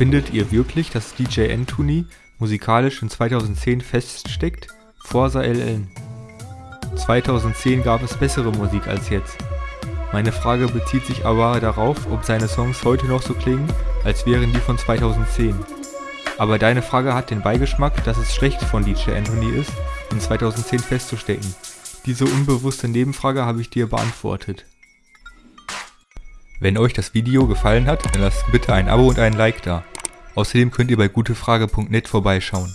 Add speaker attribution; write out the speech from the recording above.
Speaker 1: Findet ihr wirklich, dass DJ Anthony musikalisch in 2010 feststeckt? Forsa LN 2010 gab es bessere Musik als jetzt. Meine Frage bezieht sich aber darauf, ob seine Songs heute noch so klingen, als wären die von 2010. Aber deine Frage hat den Beigeschmack, dass es schlecht von DJ Anthony ist, in 2010 festzustecken. Diese unbewusste Nebenfrage habe ich dir beantwortet. Wenn euch das Video gefallen hat, dann lasst bitte ein Abo und ein Like da. Außerdem könnt ihr bei gutefrage.net vorbeischauen.